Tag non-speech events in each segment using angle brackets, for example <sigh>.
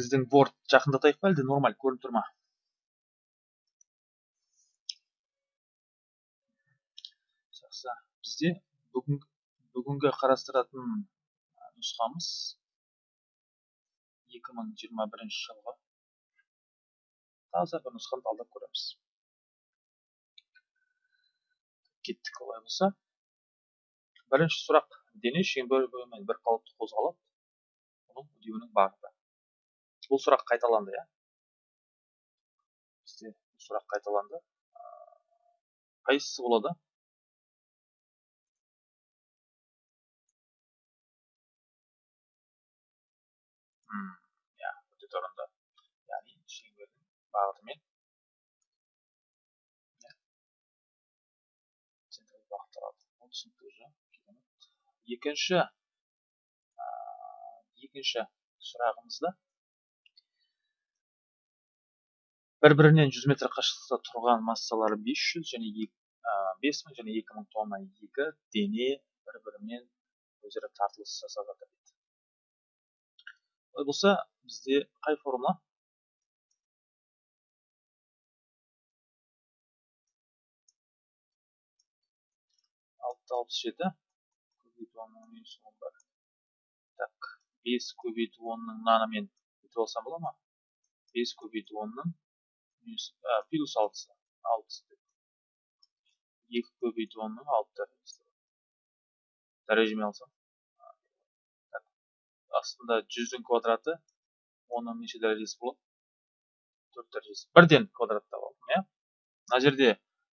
біздің word жақындатайық па әлде нормаль? Көрініп тұр ма? Жақсы. Бізде бүгін, бүгінгі қарастыратын нұсқамыз 2021 жылғы таза бір нұсқаны талдап көреміз. Кеттік олай болса. Бірінші сұрақ. Дене шеңберімен бір қалыпты қозғалады. Оның үдеуінің бағыты бұл сұрақ қайталанды иә? Бізде бұл сұрақ қайталанды. Қайсысы болады? Иә өте орынды яғни шеңбердің бағытымен. Уже. Екінші екінші сұрағымызда бір бірінен жүз метр қашықтықта тұрған массалары 500 және 5000 және 2000 тонна екі дене бір бірімен өзара тартылыс жасап жатыр дейді. Олай болса бізде қай формула алты алпыс жеті. Көбейту онның бір так бес көбейту онның мынамен бүйтіп алсам бола ма? Бес көбейту онның плюс алтысы алтысы деп екі көбейту онның алты дәрежесі дәрежемен алсам астында жүздің квадраты оның неше дәрежесі болады төрт дәрежесі бірден квадратта алдым иә мына жерде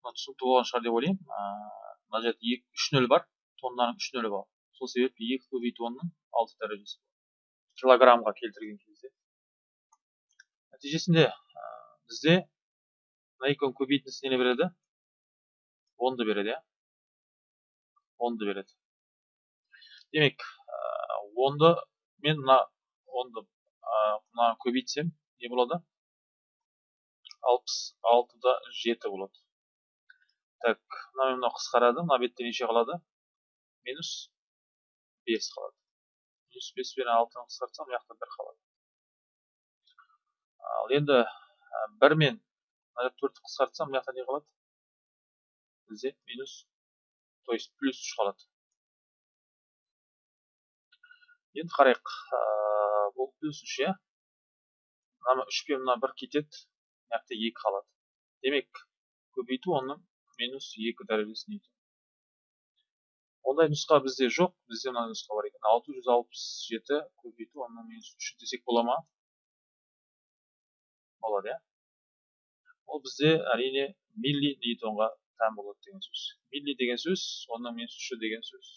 түсінікті болған шығар деп ойлаймын мына жерде екі үш нөл бар тоннаның үш нөлі бар сол себепті екі көбейту онның алты дәрежесі килограммға келтірген кезде нәтижесінде бізде мына екеуінің көбейтіндісі нені береді? Онды береді иә. Онды береді. Демек онды мен мына онды мына көбейтсем не болады? Алпыс алтыда жеті болады. Так мына мен мынау қысқарады мына бетте неше қалады? Минус бес қалады. Минус бес пен алтыны қысқартсам мына жақта бір қалады. Ал енді бір мен мына төртті қысқартсам мына не қалады? Бізде минус то есть плюс үш қалады. Енді қарайық. Бұл плюс үш иә? Мына үш пен мына бір кетеді мына жақта екі қалады. Демек көбейту оның минус екі дәрежесі ньютон ондай нұсқа бізде жоқ. Бізде мына нұсқа бар екен. Алты жүз алпыс жеті көбейту онның минус үш десек бола ма? Болады иә? Ол бізде әрине милли ньютонға тән болады деген сөз. Милли деген сөз оның үші деген сөз.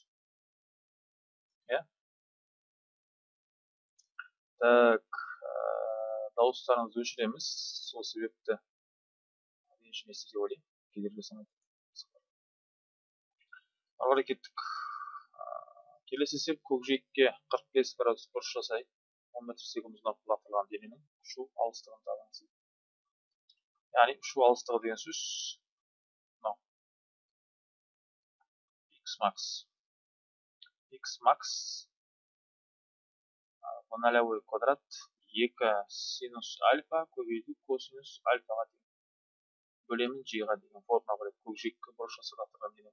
Иә? Так дауыстарыңызды өшіреміз. Сол себепті ренжімесіз деп ойлаймын. Кедергі ары қарай кеттік. Келесі есеп көкжиекке 45 градус бұрыш жасайық. 10 метр секунд ұзындап лақтырылған дененің ұшу алыстығын табыңыз яғни ұшу алыстығы деген сөз мынау x max x max в нолевой квадрат 2 синус альфа көбейту косинус альфаға тең бөлемін жиға деген формула бар көкжиекке бұрыш жасап дене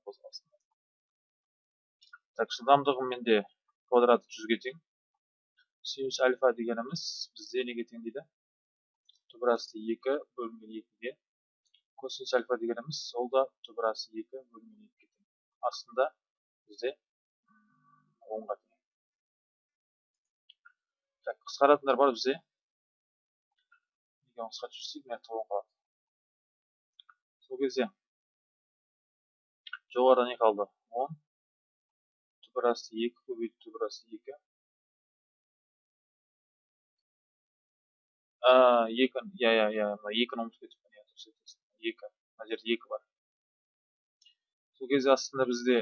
так жылдамдығы менде квадраты жүзге тең синус альфа дегеніміз бізде неге тең дейді түбірасты екі бөлінген екіге косинус альфа дегеніміз ол да түбірасы екі бөлінген екіге тең астында бізде онға тең так қысқаратындар бар бізде неге қысқартып жіберсек мына он қалады сол кезде жоғарыда не қалды он түбірасты екі көбейту түбірасты екі екі иә иә иә мына екіні ұмытып кетіппін иә дұрыс екі мына жерде екі бар. Сол кезде астында бізде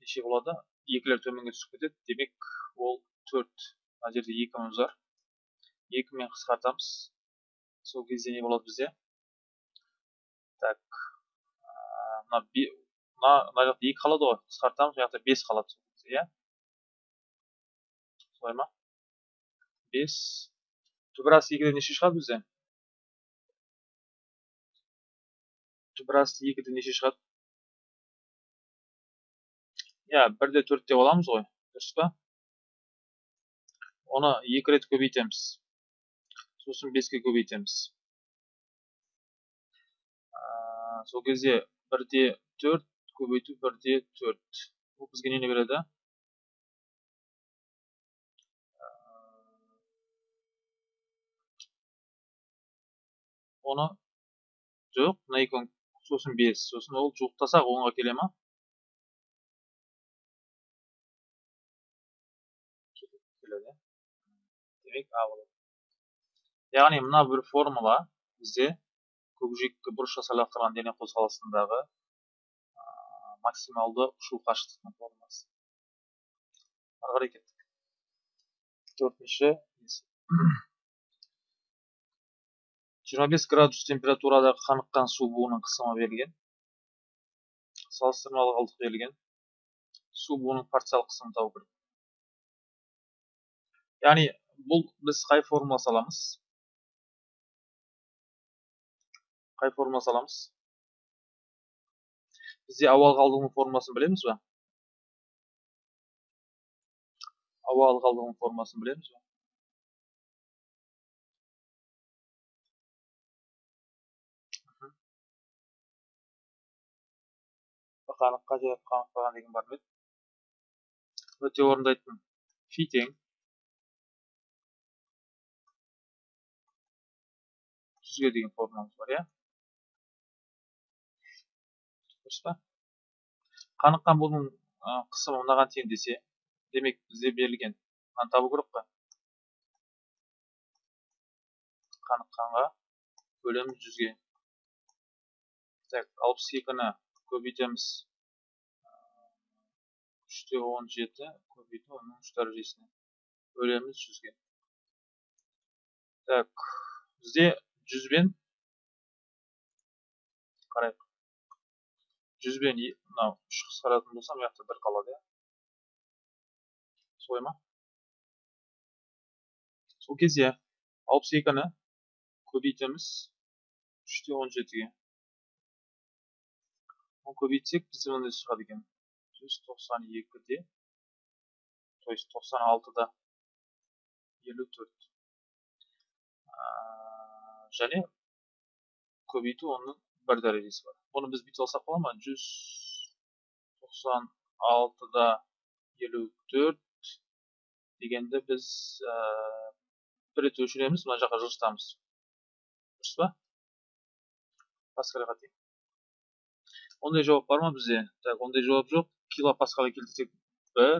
неше болады екілер төменге түсіп кетеді демек ол төрт мына жерде екіміз бар екімен қысқартамыз. Сол кезде не болады бізде? Так мына мына мына жақта екі қалады ғой. Қысқартамыз мына жақта бес қалады иә? Солай ма? Бес. Түбір асты екіден неше шығады бізде түбір асты екіден неше шығады иә бір де төрт деп аламыз ғой дұрыс па оны екі рет көбейтеміз сосын беске көбейтеміз сол кезде бір де төрт көбейту бір де төрт бұл бізге нені береді оны жоқ екі сосын бес сосын ол жуықтасақ онға келе ма? Демек а яғни мына бір формула бізде көкжиекке бұрыш лақтырған дене қозғалысындағы максималды ұшу қашықтықтың формуласы. Ары қарай кеттік. Төртінші жиырма бес градус температурадағы қаныққан су буының қысымы берілген салыстырмалы қалдық берілген су буының парциялық қысымын табу керек яғни бұл біз қай формула саламыз? Қай формула саламыз? Бізде ауа қалдығының формуласын білеміз ба? Ауа қалдығының формуласын білеміз ба? Қаныққа же қанықпаған деген бар ма өте орынды айттың фи тең жүзге деген формуламыз бар иә? Дұрыс па? Қаныққан бұның қысымы мынаған тең десе демек бізде берілген. Мынаны табу керек қой. Қаныққанға бөлеміз жүзге. Так алпыс екіні көбейтеміз үште он жеті көбейту оның үш дәрежесіне бөлеміз жүзге так бізде жүзбен қарайық жүзбен мынау үш қысқаратын болса мына жақта бір қалады иә солай ма сол кезде алпыс екіні көбейтеміз үште он жетіге көбейтсек бізде мынандай шығады екен. Жүз тоқсан екіде. То есть тоқсан алтыда. елу төрт. Және көбейту оның бір дәрежесі бар. Бұны біз бүйтіп алсақ бола ма? Жүз тоқсан алтыда елу төрт дегенді біз ә, бір рет өшіреміз мына жаққа жылжытамыз дұрыс па? Паскальға тең ондай жауап бар ма бізде так ондай жауап жоқ килопаскальға келтірсек бір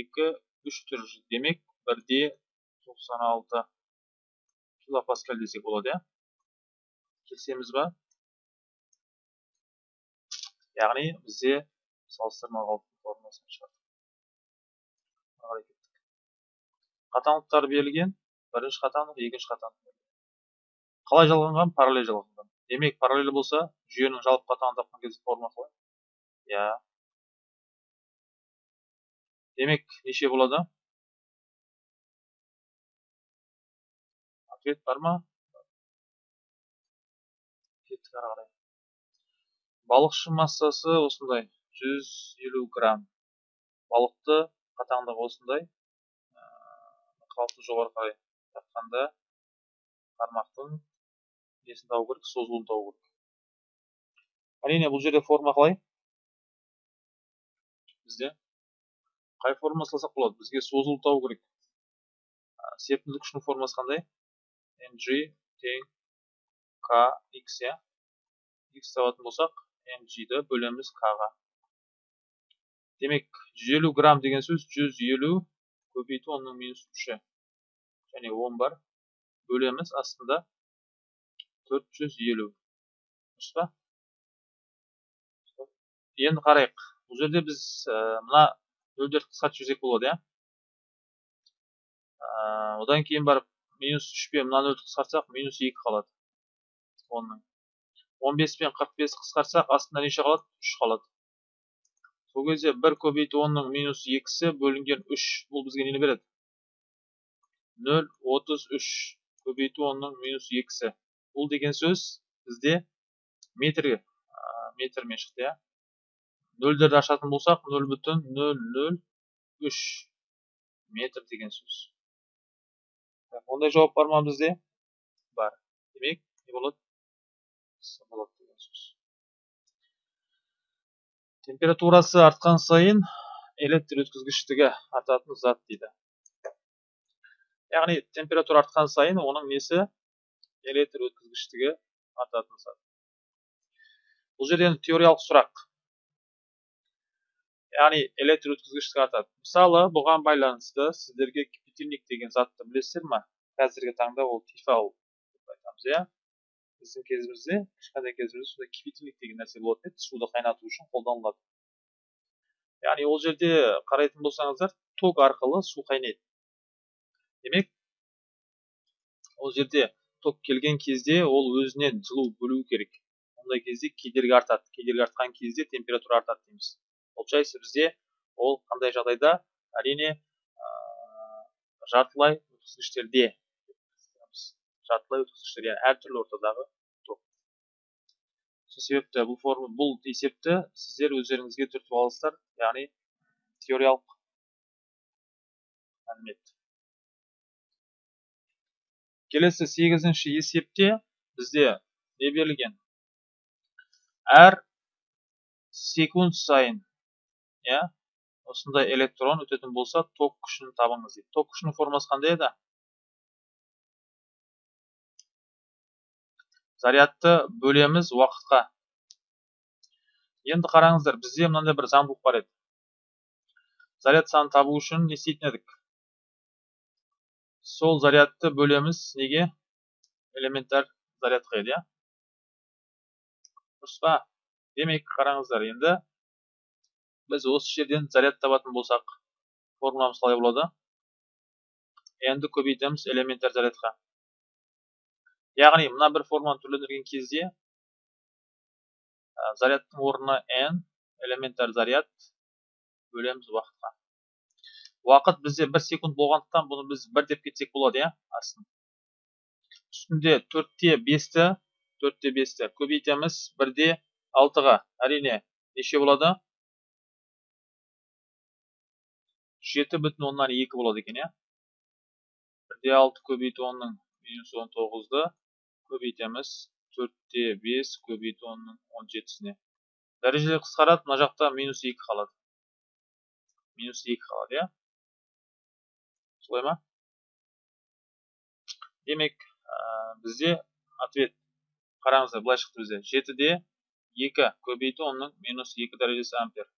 екі үш тұр демек бірде тоқсан алты килопаскаль десек болады иә келісеміз ба яғни бізде салыстырмалы формуласын шығардық қатаңдықтар берілген бірінші қатаңдық екінші қатаңдық қалай жалғанған параллель жалғанған демек параллель болса жүйенің жалпы қатаңдықтың кезде формуласы қалай иә. Демек неше болады? Ответ бар ма? Кеттік ары қарай. Балықшы массасы осындай 150 грамм. Балықты қатаңдығы осындай. Қалыпты жоғары қарай тартқанда қармақтың несін табу керек? Созылуын табу керек. Әрине бұл жерде форма қалай? Бізде қай форма салсақ болады? Бізге созылу табу керек серпімділік күшінің формасы қандай? Mg тең kx иә? X табатын болсақ mg-ді бөлеміз k-ға демек 150 грамм деген сөз 150 көбейту оның минус 3 және 10 бар. Бөлеміз астында 450 дұрыс па? Енді қарайық. Бұл жерде біз мына нөлдерді қысқартып жіберсек болады иә? Одан кейін барып минус үш пен мына нөлді қысқартсақ минус екі қалады. Онның. Он бес пен қырық бесті қысқартсақ астында неше қалады? Үш қалады. Сол кезде бір көбейту онның минус екісі бөлінген үш. Бұл бізге нені береді? Нөл отыз үш. Көбейту онның минус екісі. Бұл деген сөз бізде метрге метрмен шықты иә? Нөлдерді ашатын болсақ нөл бүтін нөл нөл үш метр деген сөз. Ондай жауап бар ма бізде? Бар. Демек не болады? Болады деген сөз. Температурасы артқан сайын электр өткізгіштігі артатын зат дейді. Яғни температура артқан сайын оның несі? Электр өткізгіштігі артатын зат. Бұл жерде теориялық сұрақ. Яғни электр өткізгіштігі артады мысалы бұған байланысты сіздерге кипятильник деген затты білесіздер ма қазіргі таңда ол тефал деп айтамыз иә? Біздің кезімізде кішкентай кезімізде сондай кипятильник деген нәрсе болатын еді суды қайнату үшін қолданылады. Яғни ол жерде қарайтын болсаңыздар ток арқылы су қайнайды. Демек ол жерде ток келген кезде ол өзінен жылу бөлу керек. Ондай кезде кедергі артады. Кедергі артқан кезде температура артады дейміз. Получается бізде ол қандай жағдайда әрине ә, жартылай өткізгіштерде жартылай өткізгіштер яғни әртүрлі ортадағы ток сол себепті бұл форма бұл есепті сіздер өздеріңізге түртіп аласыздар яғни теориялық мәлімет. Келесі сегізінші есепте бізде не берілген? Әр секунд сайын иә? осындай электрон өтетін болса ток күшін табыңыз дейді. Ток күшінің формасы қандай еді? Зарядты бөлеміз уақытқа. Енді қараңыздар бізде мынандай бір заңдылық бар еді. Заряд санын табу үшін не істейтін едік? Сол зарядты бөлеміз неге? Элементар зарядқа еді иә? Дұрыс па? Демек қараңыздар енді біз осы жерден заряд табатын болсақ формуламыз қалай болады. N-ді көбейтеміз элементар зарядқа. Яғни мына бір форманы түрлендірген кезде зарядтың орнына n элементар заряд бөлеміз уақытқа. Уақыт бізде бір секунд болғандықтан бұны біз бір деп кетсек болады иә астын. Үстінде төртте бесті төртте бесті көбейтеміз бірде алтыға. Әрине неше болады? Жеті бүтін оннан екі болады екен иә? Бірде алты көбейту онның минус он тоғызды көбейтеміз. Төртте бес көбейту онның он жетісіне. Дәрежелер қысқарады мына жақта минус екі қалады. Минус екі қалады иә? Солай ма? Демек ә, бізде ответ. Қараңыздар былай шықты бізде. Жетіде екі көбейту онның минус екі дәрежесі ампер.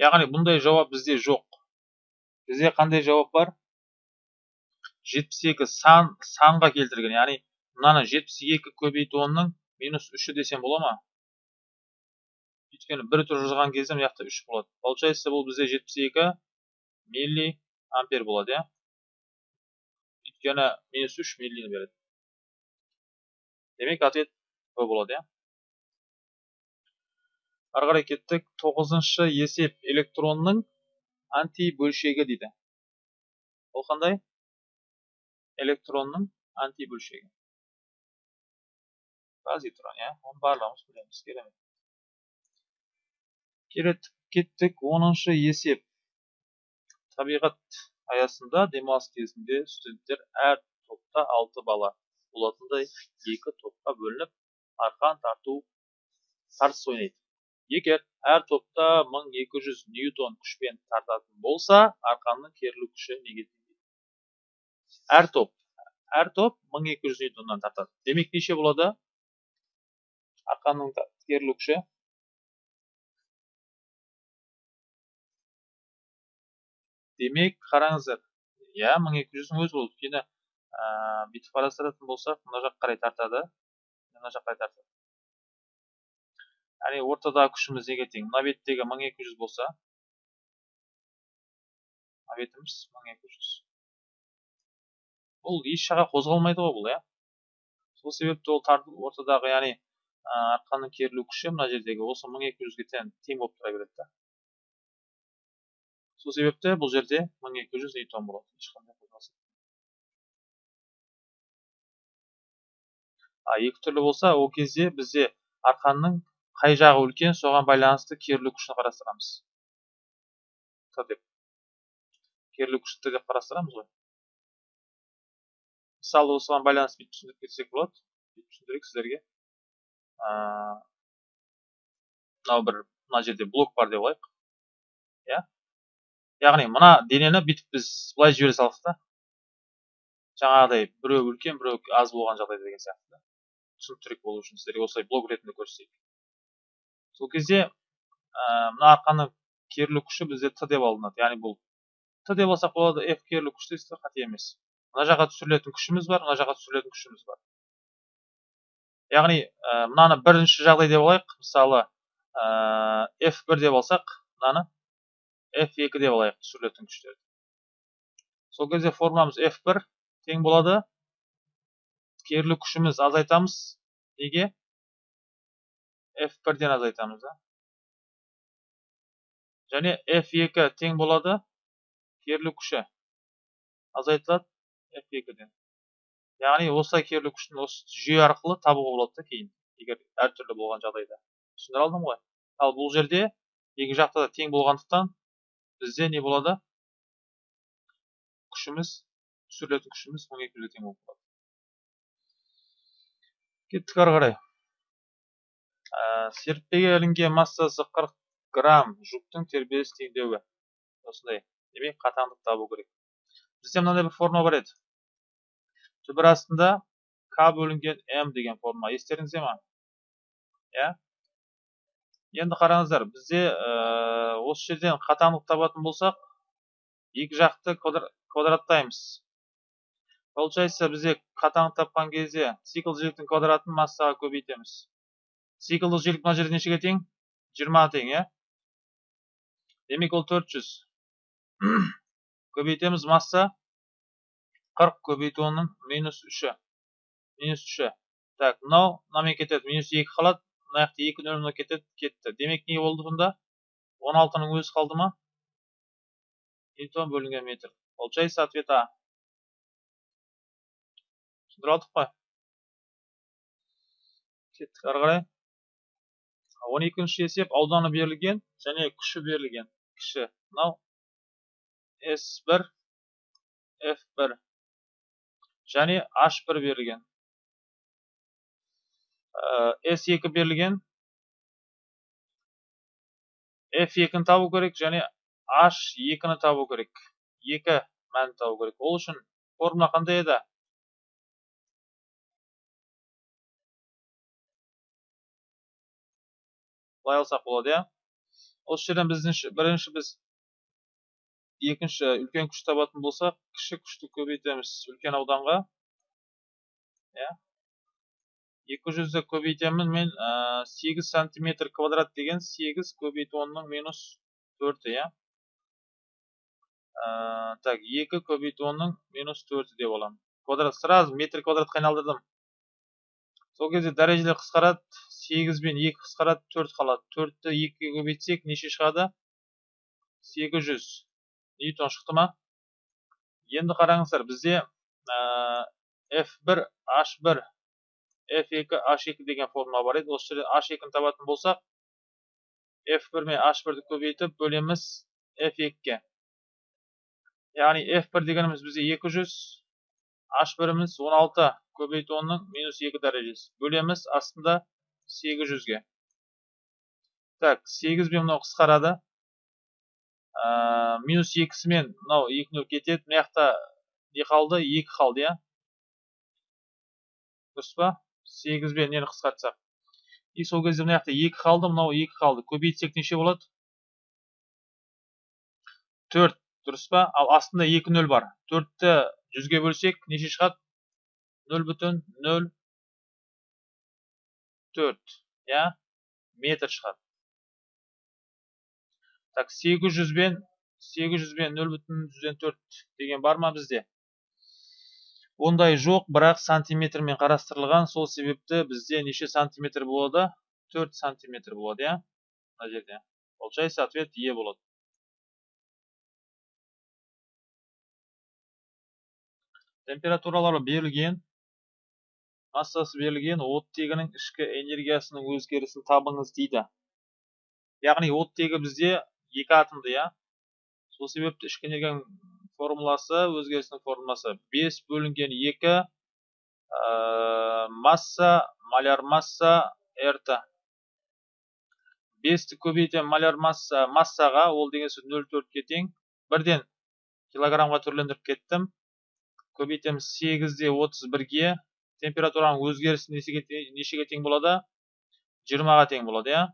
Яғни бұндай жауап бізде жоқ. Бізде қандай жауап бар? 72 сан санға келтірген. Яғни мынаны 72 көбейту онның минус үші десем бола ма? Өйткені бір түр жазған кезде жақта үш болады. Получается бұл бізде 72 милли ампер болады иә? Минус үш миллини береді. Демек ответ б болады иә? Ары қарай кеттік. Есеп электронның антибөлшегі дейді ол қандай электронның антибөлшегі позитрон иә оны барлығымыз білеміз керемет кеттік оныншы есеп табиғат аясында демалыс кезінде студенттер әр топта алты бала болатындай екі топқа бөлініп арқан тарту тартыс ойнайды егер әр топта 1200 ньютон күшпен тартатын болса арқанның керілу күші неге әр топ әр топ 1200 ньютоннан тартады демек неше болады арқанның керілу күші демек қараңыздар иә мың екі жүздің өзі болды өйткені бүйтіп қарастыратын болсақ мына жаққа қарай тартады мына жаққа қарай тартады яғни ортадағы күшіміз неге тең мына беттегі мың екі жүз болса мына бетіміз мың екі жүз бұл еш жаққа қозғалмайды ғой бұл иә сол себепті ол ортадағы яғни арқанның керілу күші мына жердегі осы мың екі тең болып тұра береді да сол себепті бұл жерде мың екі жүз ньютон болады ешқандай а екі түрлі болса ол кезде бізде арқанның қай жағы үлкен соған байланысты керілу күшін қарастырамыз. Деп. Керілу күші т деп қарастырамыз ғой. Мысалы осыған байланысты бүйтіп түсіндіріп кетсек болады. Бүйтіп түсіндірейік сіздерге. Мынау бір мына жерде блок бар деп алайық иә? Яғни мына денені бүйтіп біз былай жібере салдық та. Жаңағыдай біреу үлкен біреу аз болған жағдайда деген сияқты түсініктірек болу үшін сіздерге осылай блок ретінде көрсетейік. Сол кезде ә, мына арқаның керілу күші бізде т деп алынады. Яғни бұл т деп алсақ болады f керілу күші дейсіздер қате емес. Мына жаққа түсірілетін күшіміз бар мына жаққа түсірілетін күшіміз бар. Яғни ә, мынаны бірінші жағдай деп алайық. Мысалы ә, f1 деп алсақ мынаны f2 деп алайық түсірілетін күштерді. Сол кезде формуламыз f1 тең болады. Керілу күшіміз азайтамыз. Неге? F1-ден азайтамыз және f2 тең болады керілу күші азайтылады f2-ден яғни осылай керілу күшін осы жүйе арқылы табуға болады да кейін егер әртүрлі болған жағдайда түсіндіре алдым ғой ал бұл жерде екі жақта да тең болғандықтан бізде не болады күшіміз түсірілетін күшіміз 12 тең болып қалады кеттік ары қарай серіппеге ілінген массасы 40 грамм жүктің тербеліс теңдеуі. Осындай. Демек қатаңдық табу керек. Бізде мынандай бір форма бар еді. Түбір астында к бөлінген м деген форма. Естеріңізде ма? Иә? Енді қараңыздар бізде ә, осы жерден қатаңдық табатын болсақ екі жақты квадраттаймыз. Получается бізде қатаң тапқан кезде цикл жиіліктің квадратын массаға көбейтеміз. Циклдік жиілік мына жерде нешеге тең жиырма тең иә демек ол төрт жүз көбейтеміз масса қырық көбейту оның минус үші минус үші так мынау мынамен кетеді минус екі қалады мына жақта екі нөл мына кетеді кетті. Демек не болды бұнда? он алтының өзі қалды ма? Ньютон бөлінген метр. Получается ответ а? Түсіндіре алдық қой кеттік. Ары қарай. Он екінші есеп ауданы берілген және күші берілген кіші мынау с бір f бір және h бір берілген s екі берілген f екіні табу керек және h екіні табу керек екі мәнін табу керек ол үшін формула қандай еді былай алсақ болады иә осы жерден біздің бірінші біз екінші үлкен күш табатын болсақ кіші күшті көбейтеміз үлкен ауданға иә екі жүзді көбейтемін мен сегіз сантиметр квадрат деген сегіз көбейту онның минус төрті иә так екі көбейту онның минус төрті деп аламын квадрат сразу метр квадратқа айналдырдым сол кезде дәрежелер қысқарады сегіз бен екі қысқарады төрт қалады. Төртті екіге көбейтсек неше шығады? сегіз жүз. Ньютон шықты ма? Енді қараңыздар бізде f бір h бір f екі h екі деген формула бар еді. Осы жерде h екіні табатын болсақ f бір мен h бірді көбейтіп бөлеміз f екіге. Яғни f бір дегеніміз бізде екі жүз h біріміз он алты көбейту онның минус екі дәрежесі. Бөлеміз астында сегіз жүзге. Так сегіз бен мынау қысқарады? Минус екісімен мынау екі нөл кетеді. Мына жақта не қалды? Екі қалды иә? Дұрыс па? Сегіз бен нені қысқартсақ? И сол кезде мына жақта екі қалды мынау екі қалды. Көбейтсек неше болады? Төрт. Дұрыс па? Ал астында екі нөл бар. Төртті жүзге бөлсек неше шығады? Нөл бүтін нөл төрт иә метр шығады. Так сегіз жүз бен сегіз жүз бен нөл бүтін жүзден төрт деген бар ма бізде? Ондай жоқ бірақ сантиметрмен қарастырылған сол себепті бізде неше сантиметр болады? Төрт сантиметр болады иә? Мына жерде. Получается ответ е болады. Температуралары берілген. Массасы берілген оттегінің ішкі энергиясының өзгерісін табыңыз дейді. Яғни оттегі бізде екі атомды иә? Сол себепті ішкі энергияның формуласы өзгерісінің формуласы 5 бөлінген 2 ә, масса маляр масса рт 5-ті көбейтем маляр масса массаға ол деген сөз 0,4-ке тең. Бірден килограммға түрлендіріп кеттім. Көбейтеміз 8-де 31-ге температураның өзгерісі нешеге тең болады 20-ға тең болады иә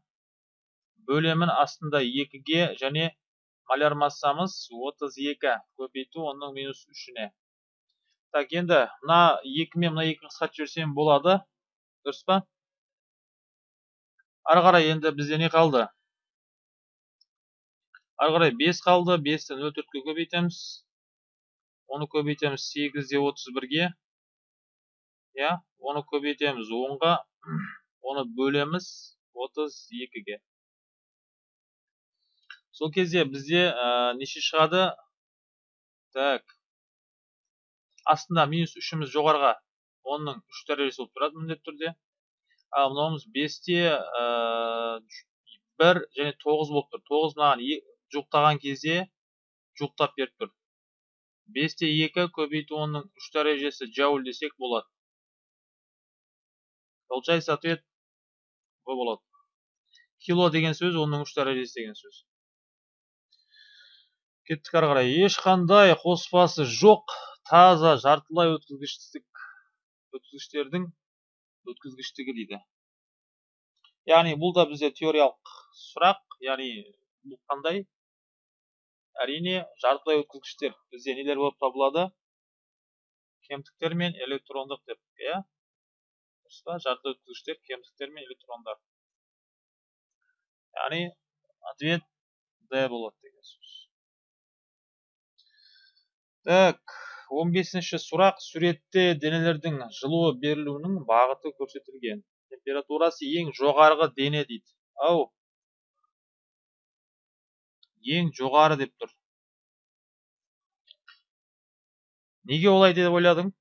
бөлемін астында 2-ге және маляр массамыз 32 көбейту оның минус 3-іне так енді мына 2 мен мына 2 қысқартып жіберсем болады дұрыс па ары қарай енді бізде не қалды ары қарай 5 қалды 5-ті 0,4-ге көбейтеміз оны көбейтеміз 8-де 31-ге иә оны көбейтеміз 10-ға оны бөлеміз 32-ге сол кезде бізде неше шығады так астында минус үшіміз жоғарыға оның үш дәрежесі болып тұрады міндетті түрде ал мынауымыз бесте ә, бір және тоғыз болып тұр тоғыз мынаған жуықтаған кезде жуықтап беріп тұр бесте екі көбейту оның үш дәрежесі джауль десек болады получается ответ б болады кило деген сөз оның үш дәрежесі деген сөз. Кеттік ары қарай. Ешқандай қоспасы жоқ таза жартылай өткізгіштік өткізгіштердің өткізгіштігі дейді. Яғни бұл да бізде теориялық сұрақ яғни бұл қандай? Әрине жартылай өткізгіштер. Бізде нелер болып табылады? Кемтіктер мен электрондық деп иә? Па жартылай өткізгіштер кемтіктер мен электрондар яғни ответ д болады деген сөз так он бесінші сұрақ суретте денелердің жылуы берілуінің бағыты көрсетілген. Температурасы ең жоғарғы дене дейді. Ау. Ең жоғары деп тұр. Неге олай деп ойладың?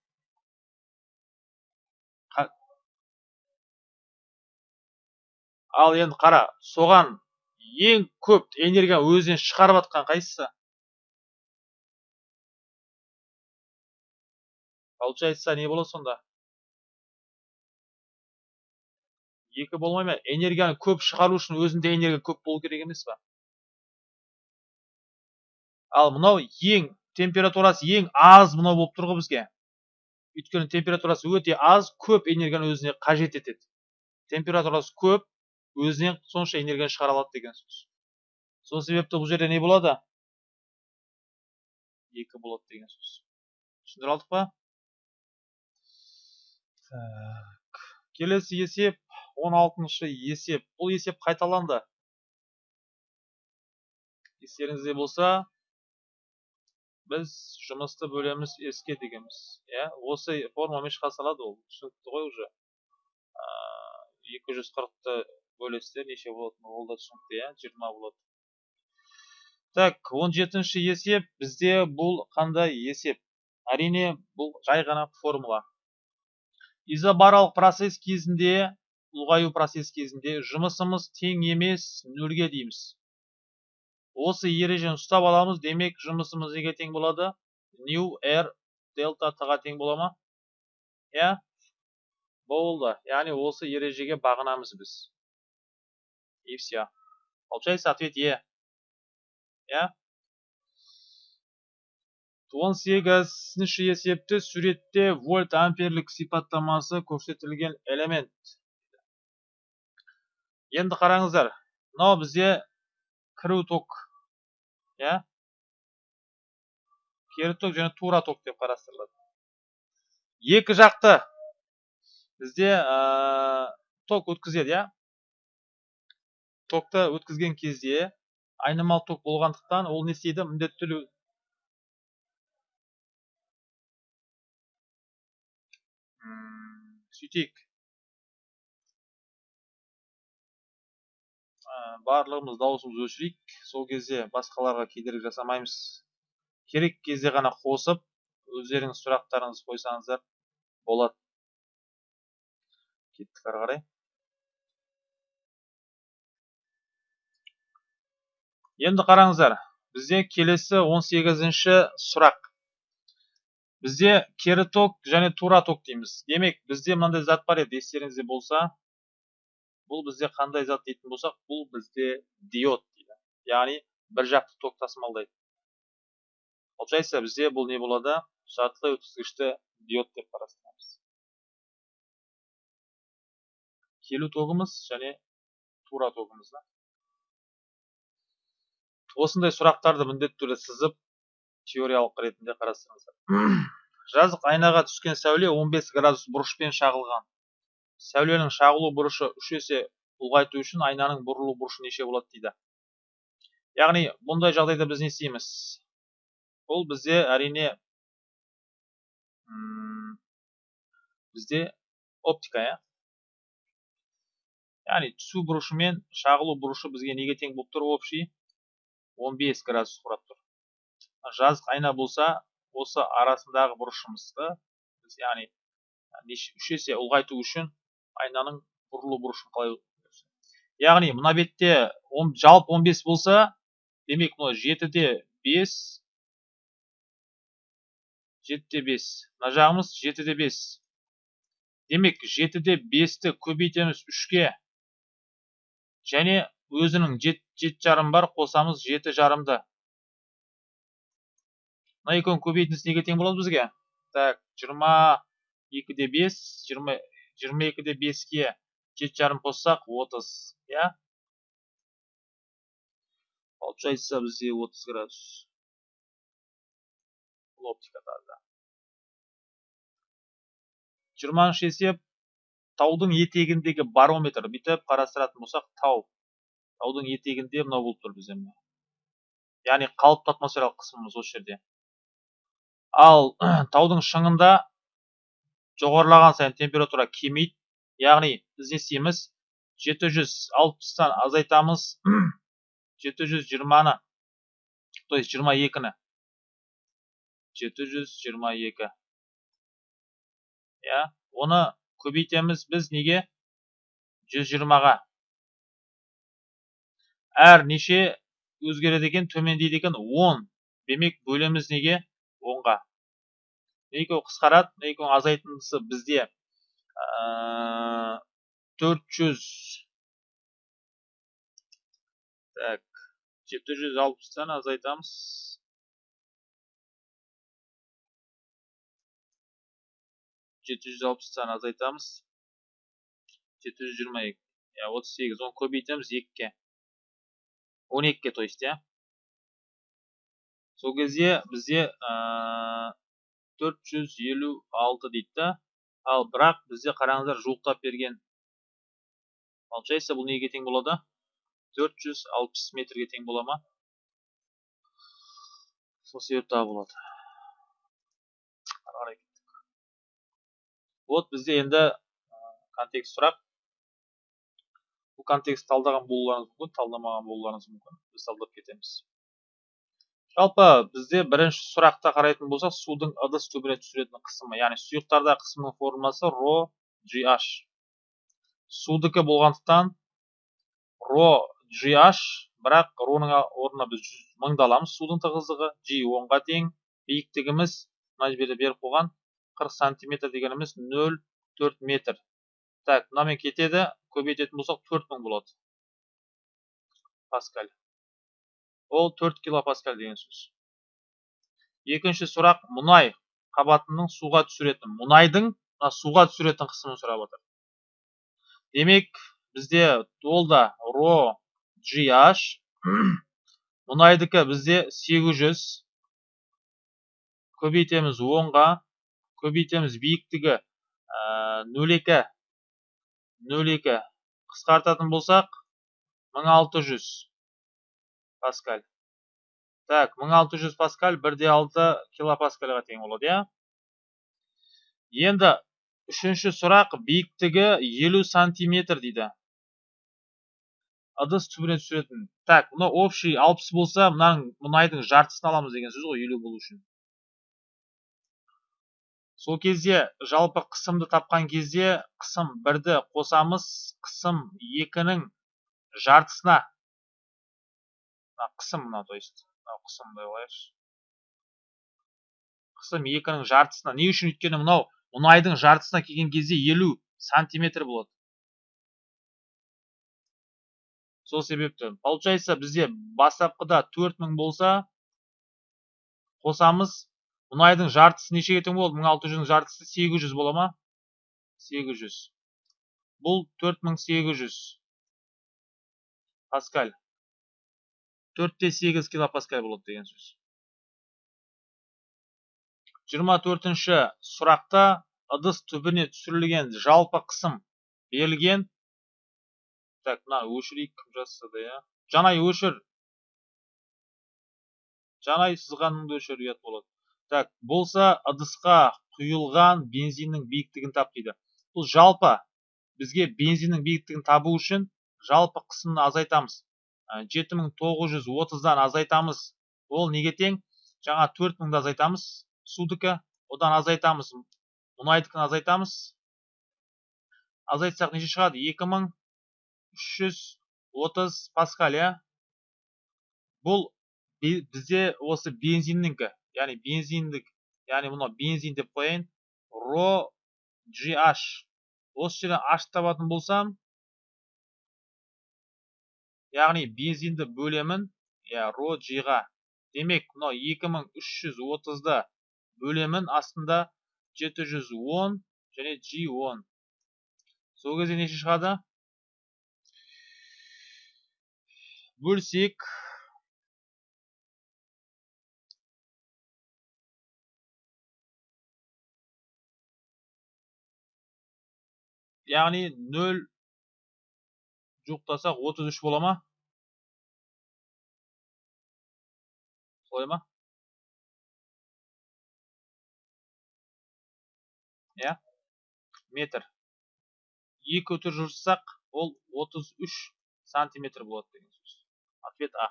Ал енді қара соған ең көп энергия өзінен шығарып жатқан қайсысы? Получается не болады сонда? Екі болмай ма? Энергияны көп шығару үшін өзінде энергия көп болу керек емес па ал мынау ең температурасы ең аз мынау болып тұр ғой бізге. Өйткені температурасы өте аз көп энергияны өзіне қажет етеді. Температурасы көп өзінен сонша энергияны шығара алады деген сөз. Сол себепті бұл жерде не болады? Екі болады деген сөз. Түсіндіре алдық па? Так келесі есеп он алтыншы есеп. Бұл есеп қайталанды. Естеріңізде болса біз жұмысты бөлеміз еске дегенбіз. Иә осы формамен шыға салады ол. Түсінікті ғой уже. Екі жүз қырықты бөлесіздер неше болатыны ол да түсінікті иә жиырма болады так он жетінші есеп бізде бұл қандай есеп? Әрине бұл жай ғана формула. Изобаралық процесс кезінде ұлғаю процесс кезінде жұмысымыз тең емес нөлге дейміз. Осы ережені ұстап аламыз демек жұмысымыз неге тең болады? Нью r дельта т-ға тең бола ма? Иә? Болды. Яғни осы ережеге бағынамыз біз. И все получается ответ е. Иә он сегізінші есепті суретте вольт амперлік сипаттамасы көрсетілген элемент. Енді қараңыздар мынау бізде кіру ток иә? Кері ток және тура ток деп қарастырылады. Екі жақты бізде ток өткізеді иә? Токты өткізген кезде айнымалы ток болғандықтан ол не істейді? Міндетті түрде сөйтейік. Барлығымыз дауысымызды өшірейік. Сол кезде басқаларға кедергі жасамаймыз. Керек кезде ғана қосып өздеріңіз сұрақтарыңызды қойсаңыздар болады кеттік ары қарай. Енді қараңыздар бізде келесі 18-ші сұрақ. Бізде кері ток және тура ток дейміз. Демек бізде мынандай зат бар еді естеріңізде болса. Бұл бізде қандай зат дейтін болсақ бұл бізде диод дейді. Яғни бір жақты ток тасымалдайды. Получается бізде бұл не болады? Жартылай өткізгішті диод деп қарастырамыз. Келу тогымыз және тура тогымыз осындай сұрақтарды міндетті түрде сызып теориялық ретінде қарастырыңыздар. Жазық айнаға түскен сәуле 15 градус бұрышпен шағылған. Сәуленің шағылу бұрышы үш есе ұлғайту үшін айнаның бұрылу бұрышы неше болады дейді. Яғни бұндай жағдайда біз не істейміз? Бұл бізде әрине бізде оптика иә? Яғни түсу бұрышы мен шағылу бұрышы бізге неге тең болып тұр? Общий 15 градус құрап тұр. Жазық айна болса осы арасындағы бұрышымызды біз яғни үш есе ұлғайту үшін айнаның бұрылу бұрышын қалай яғни мына бетте жалпы 15 болса демек мына жетіде бес жетіде бес. Мына жағымыз жетіде бес. Демек жетіде бесті көбейтеміз үшке. Және өзінің жеті жарым бар қосамыз жеті жарымды. Мына екеуін көбейтіндісі неге тең болады бізге? Так жиырма екіде бес жиырма екіде беске жеті жарым қоссақ отыз иә? Получается бізде отыз градус. Бұл оптикада жиырманыншы есеп таудың етегіндегі барометр бүйтіп қарастыратын болсақ тау. Таудың етегінде мынау болып тұр бізде яғни қалыпты атмосфералық қысымымыз осы жерде. Ал <clears throat> таудың шыңында жоғарылаған сайын температура кемейді яғни біз не істейміз жеті жүз алпыстан азайтамыз <clears throat> жеті жүз жиырманы то есть жиырма екіні. жеті жүз жиырма екі. Иә оны көбейтеміз біз неге? жүз жиырмаға. Әр неше өзгереді екен төмендейді екен 10 демек бөлеміз неге? 10-ға екеуі қысқарады екеуінің азайтындысы бізде? Ә, 400 так 760-тан азайтамыз. жеті жүз алпыстан азайтамыз. жеті жүз жиырма екі. Иә отыз сегіз оны көбейтеміз екіге. 12-ке то есть иә? Сол кезде бізде ә, 456 дейді да? Ал бірақ бізде қараңыздар жуықтап берген получается бұл неге тең болады? 460 метрге тең бола ма? Сол себепті болады. Вот бізде енді контекст сұрақ. Бұл контекст талдаған болуларыңыз мүмкін талдамаған болуларыңыз мүмкін. Біз талдап кетеміз. Жалпы бізде бірінші сұрақта қарайтын болсақ судың ыдыс түбіне түсіретін қысымы яғни сұйықтарда қысымның формуласы ро gh судікі болғандықтан ро gh бірақ роның орнына біз мыңды аламыз судың тығыздығы g онға тең биіктігіміз мына жерде беріп қойған қырық сантиметр дегеніміз нөл төрт метр. Так мынамен кетеді. Көбейтетін болсақ төрт мың болады. Паскаль. Ол төрт килопаскаль деген сөз. Екінші сұрақ. Мұнай қабатының суға түсіретін мұнайдың суға түсіретін қысымын сұрап отыр. Демек бізде ол да ро gh <clears throat> мұнайдікі бізде 800 көбейтеміз онға. Көбейтеміз биіктігі нөл екі. Нөл екі. Қысқартатын болсақ мың алты жүз паскаль. Так мың алты жүз паскаль бір де алты килопаскальға тең болады иә? Енді үшінші сұрақ биіктігі елу сантиметр дейді. ыдыс түбіне түсіретін. Так мына общий алпыс болса мынаның мұнайдың жартысын аламыз деген сөз ғой елу болу үшін. Сол кезде жалпы қысымды тапқан кезде қысым бірді қосамыз қысым екінің жартысына. Қысым мына то есть қысым қояйықшы қысым екінің жартысына. Не үшін өйткені мынау мұнайдың жартысына келген кезде елу сантиметр болады. Сол себепті. Получается бізде бастапқыда төрт мың болса қосамыз мұнайдың жартысы нешеге тең болды? мың алты жүздің жартысы сегіз жүз бола ма? сегіз жүз. Бұл төрт мың сегіз жүз. Паскаль. Төртте сегіз килопаскаль болады деген сөз. Жиырма төртінші сұрақта ыдыс түбіне түсірілген жалпы қысым берілген. Так мына өшірейік кім жазса иә. Жанай өшір. Жанай сызғаныңды өшір ұят болады. Так болса ыдысқа құйылған бензиннің биіктігін тап дейді. Бұл жалпы бізге бензиннің биіктігін табу үшін жалпы қысымды азайтамыз. Жеті мың тоғыз жүз отыздан азайтамыз. Ол неге тең? Жаңа төрт мыңды азайтамыз судікі одан азайтамыз мұнайдікін азайтамыз. Азайтсақ неше шығады? Екі мың үш жүз отыз паскаль иә бұл бізде осы бензиннікі яғни бензиндік яғни мынау бензин деп қояйын ро gh осы жерден h табатын болсам яғни бензинді бөлемін иә ро ға демек мынау 2330-ды бөлемін астында 710 және G10 сол кезде неше шығады бөлсек яғни нөл жуықтасақ отыз үш бола ма солай ма иә метр екі өтір жүрсақ ол 33 сантиметр болады деген сөз ответ а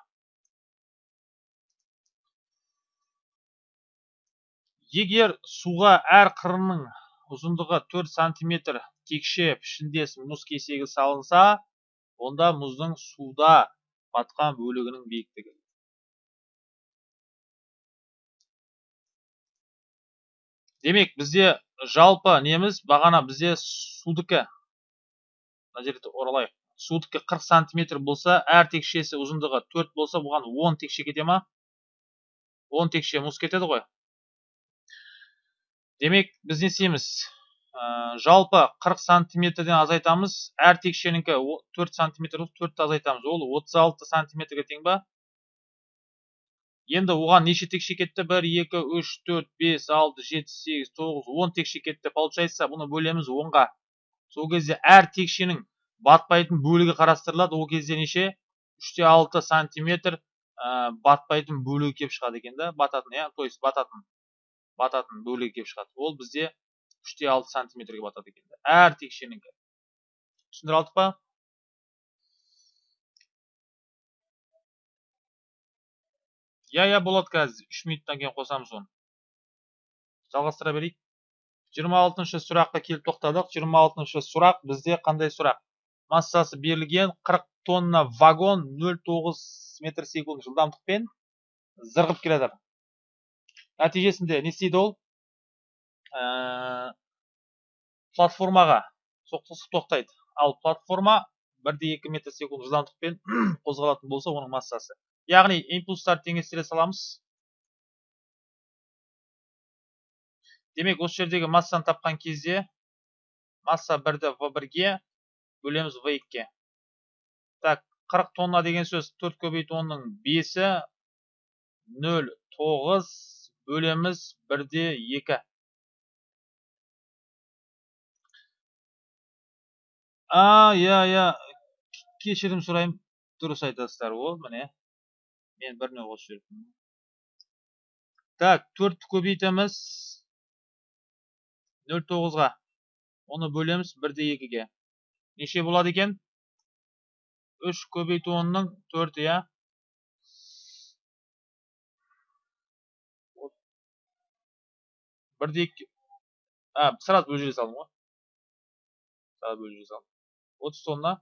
егер суға әр қырының ұзындығы 4 сантиметр текше пішіндес мұз кесегі салынса онда мұздың суда батқан бөлігінің биіктігі. Демек бізде жалпы неміз бағана бізде судікі мына жерді оралайық. Судікі 40 сантиметр болса әр текшесі ұзындығы 4 болса бұған 10 текше кете ма? 10 текше мұз кетеді ғой. Демек біз не істейміз ә, жалпы 40 сантиметрден азайтамыз. Әр текшенікі 4 сантиметр төртті азайтамыз. Ол 36 сантиметрге тең ба? Енді оған неше текше кетті? 1 2 3 4 5 6 7 8 9 10 текше кетті. Получается бұны бөлеміз 10-ға сол кезде әр текшенің батпайтын бөлігі қарастырылады. Ол кезде неше? 3 6 сантиметр ә, батпайтын бөлігі келіп шығады екен да? Бататын иә? То бататын. Бататын бөлігі келіп шығады. Ол бізде үште алты сантиметрге батады екен әр текшенікі түсіндіре алдық па? Иә иә болады қазір үш минуттан кейін қосамыз оны. Жалғастыра берейік. Жиырма алтыншы сұраққа келіп тоқтадық. Жиырма алтыншы сұрақ бізде қандай сұрақ? Массасы берілген 40 тонна вагон 0,9 метр секунд жылдамдықпен зырғып келе жатыр. Нәтижесінде не істейді ол? Ә, платформаға соқтығысып тоқтайды. Ал платформа бірде екі метр секунд жылдамдықпен <clears throat> қозғалатын болса оның массасы. Яғни импульстарды теңестіре саламыз. Демек осы жердегі массаны тапқан кезде масса бірді в бірге бөлеміз в екіге. Так 40 тонна деген сөз 4 көбейту онның бесі нөл тоғыз бөлеміз бірде екі. А иә иә. Кешірім сұраймын дұрыс айтасыздар ол міне. Мен біріне қосып жіберіппін так төртті көбейтеміз. Нөл тоғызға. Оны бөлеміз бірде екіге. Неше болады екен? Үш көбейту онның төрт иә? Бірде а сразу бөліп салдым ғой сразу бөліп салдым отыз тонна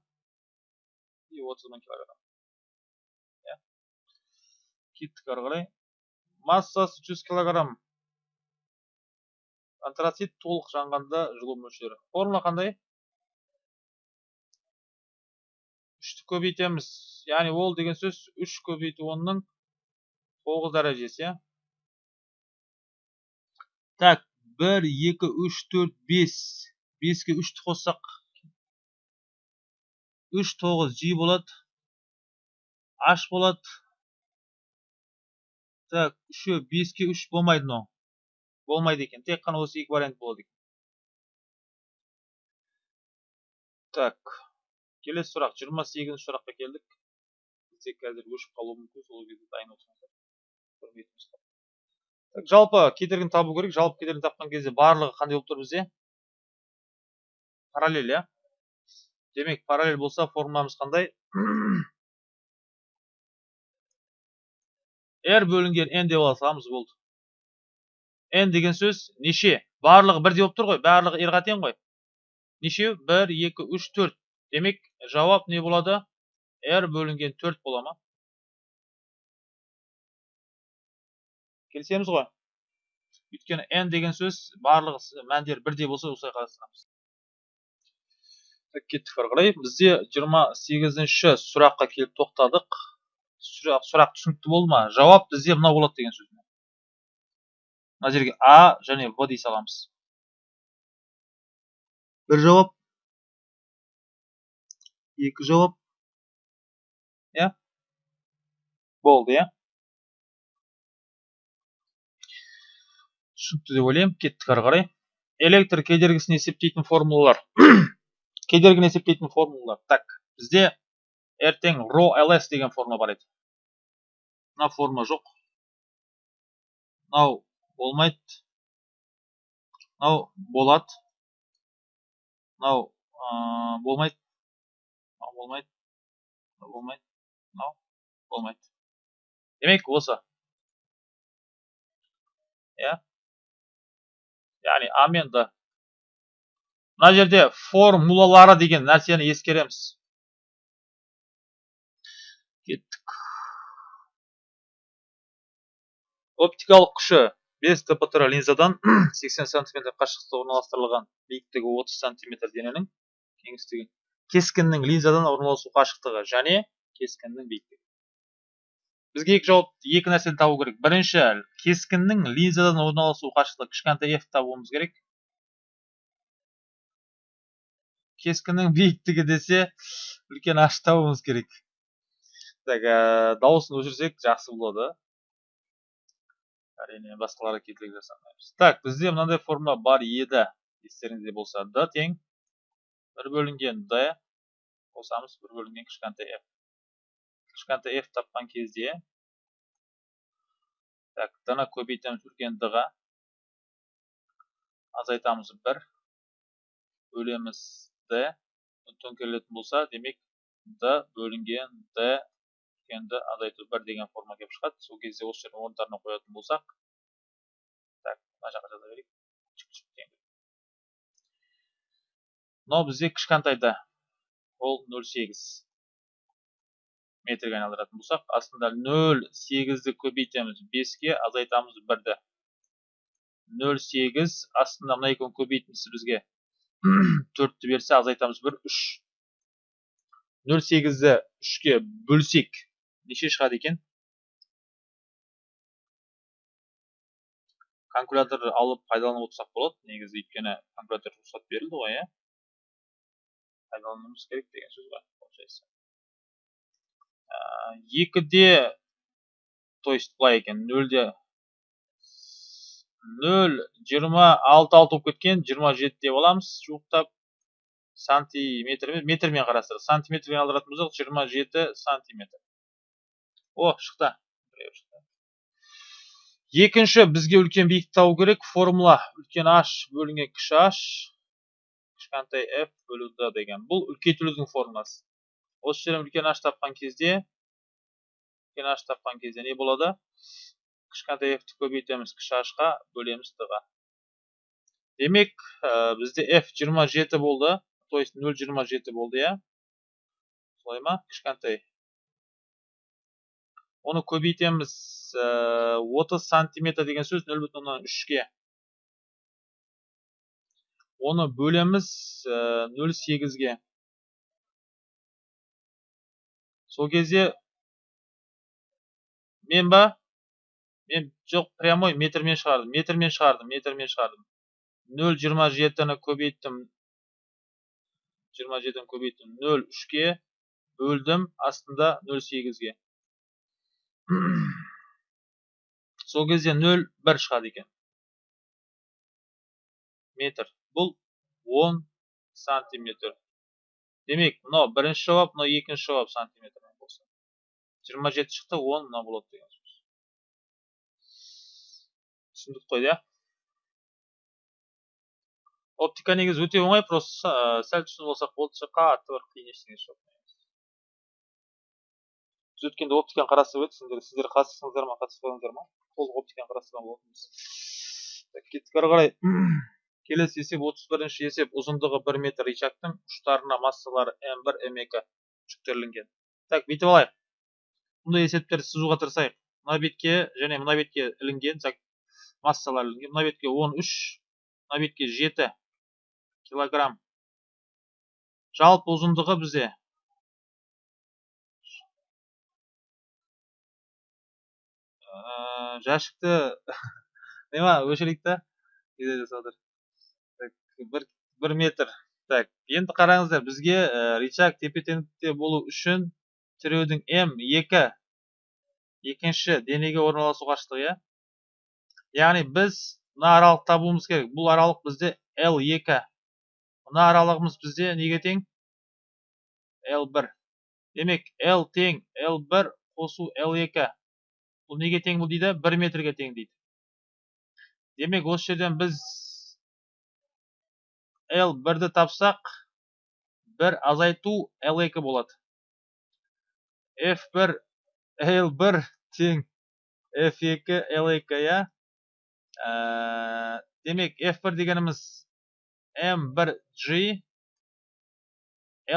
и отыз мың килограмм иә кеттік ары қарай массасы жүз килограмм антрацит толық жанғанда жылу мөлшері формула қандай үшті көбейтеміз яғни ол деген сөз үш көбейту онның тоғыз дәрежесі иә так бір екі үш төрт бес. Беске үшті қоссақ үш тоғыз. Жи болады аш болады так үшеу беске үш болмайды мынау. Болмайды екен. Тек қана осы екі вариант болады екен. Так келесі сұрақ. Жиырма сегізінші сұраққа келдік. Бізде қазір өшіп қалуы мүмкін. Сол кезде дайын отырыңыздар. Жалпы кедергіні табу керек. Жалпы кедергіні тапқан кезде барлығы қандай болып тұр бізде? Параллель иә? Демек параллель болса формуламыз қандай? <coughs> R бөлінген n деп ала болды. N деген сөз неше? Барлығы бірдей болып тұр ғой. Барлығы r ға тең ғой. Нешеу бір екі үш төрт. Демек жауап не болады? R бөлінген төрт бола ма? Келісеміз ғой. Өйткені n деген сөз барлығы мәндері бірдей болса осылай қарастырамыз кеттік ары қарай бізде жиырма сегізінші сұраққа келіп тоқтадық. Сұрақ, сұрақ түсінікті болды ма? Жауап бізде мынау болады деген сөз мына жерге а және в дей саламыз. Бір жауап. Екі жауап. Иә? Болды иә? Түсінікті деп ойлаймын кеттік ары қарай. Электр кедергісін есептейтін формулалар. <clears throat> Кедергіні есептейтін формулалар. Так бізде ертең ро лс деген формула бар еді. Мына форма жоқ. Мынау болмайды. Мынау болады. Мынау болмайды. Мынау болмайды. Мынау болмайды. Мынау болмайды. Демек осы. Иә? Яғни а мен д мына жерде формулалары деген нәрсені ескереміз кеттік оптикалық күші 5 дптр линзадан 80 см қашықтықта орналастырылған биіктігі 30 см дененің кеңістігі кескіннің линзадан орналасу қашықтығы және кескіннің биіктігі бізге екі жауап екі нәрсені табу керек. Бірінші кескіннің линзадан орналасу қашықтығы. Кішкентай f табуымыз керек. Кескіннің биіктігі десе үлкен h табуымыз керек. Так дауысын өшірсек жақсы болады. Әрине басқаларға кедергі жасамаймыз. Так бізде мынандай формула бар еді. Естеріңізде болса д тең. Бір бөлінген д. Қосамыз бір бөлінген кішкентай f. кішкентай f тапқан кезде так д ны көбейтеміз үлкен д ға азайтамыз бір. Бөлеміз д. Төңкерілетін болса демек д бөлінген д үлкенді азайту бір деген форма келіп шығады. Сол кезде осы жердің орындарына қоятын болсақ так мына жаққа жаза берейік. Мынау бізде кішкентайда ол нөл сегіз. Метрге айналдыратын болсақ астында нөл сегізді көбейтеміз беске азайтамыз бірді. Нөл сегіз астында мына екеуін көбейтіндісі бізге. <clears throat> Төртті берсе азайтамыз бір үш. Нөл сегізді үшке бөлсек неше шығады екен? Калькулятор алып пайдаланып отырсақ болады. Негізі өйткені калькулятор рұқсат берілді ғой иә? Пайдалануымыз керек деген сөз ғой получается. Екіде то есть былай екен нөлде нөл жиырма алты алты болып кеткен жиырма жеті деп аламыз жуықтап сантиметр метрмен қарастырып сантиметрге алдыратын болсақ жиырма жеті сантиметр. О шықты. Екінші бізге үлкен биіктік табу керек. Формула. Үлкен h бөлінген кіші h. Кішкентай f бөлу d деген бұл үлкейтілудің формуласы. Осы жерден үлкен h тапқан кезде үлкен h тапқан кезде не болады? Кішкентай f-ті көбейтеміз кіші h-ға бөлеміз d-ға демек ә, бізде f 27 болды то есть 0,27 болды иә? Солай ма? Кішкентай. Оны көбейтеміз ә, 30 сантиметр деген сөз 0,3-ге оны бөлеміз ә, 0,8-ге сол кезде мен ба? Мен жоқ прямой метрмен шығардым метрмен шығардым метрмен шығардым. Нөл жиырма жетіні көбейттім. жиырма жетіні көбейттім. Нөл үшке бөлдім астында нөл сегізге. <clears throat> Сол кезде нөл бір шығады екен. Метр. Бұл он сантиметр. Демек мынау бірінші жауап мынау екінші жауап сантиметрмен болса жиырма жеті шықты он мынау болады деген сөз түсіндік қой иә оптика негізі өте оңай просто сәл түсініп алсақ болды қатты бір қиын ештеңе жоқ. Біз өткенде оптиканы қарастырып едік. Сендер сіздер қатыстыңыздар ма қатыспадыңыздар ма? Толық оптиканы қарастырған болатынбыз кеттік. Ары қарай <clears throat> келесі есеп отыз бірінші есеп. Ұзындығы бір метр рычагтың ұштарына массалары м бір м екі жүктелінген. Так бүйтіп алайық. Бұндай есептерді сызуға тырысайық. Мына бетке және мына бетке ілінген массалар ілінген. Мына бетке он үш мына бетке жеті килограмм. Жалпы ұзындығы бізде жәшікті нема өшірейік та бір, бір метр. Так енді қараңыздар бізге ә, рычаг тепе теңдікте болу үшін тіреудің м екі. Екінші денеге орналасу қашықтығы иә? Яғни біз мына аралық табуымыз керек. Бұл аралық бізде l екі. Мына аралығымыз бізде неге тең? L1 демек L тең L1 қосу L2 бұл неге тең бұл дейді? 1 метрге тең дейді. Демек осы жерден біз L1-ді тапсақ бір азайту L2 болады. F1 L1 тең F2 L2 я демек F1 дегеніміз M1G